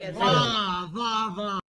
Vá, vá, vá.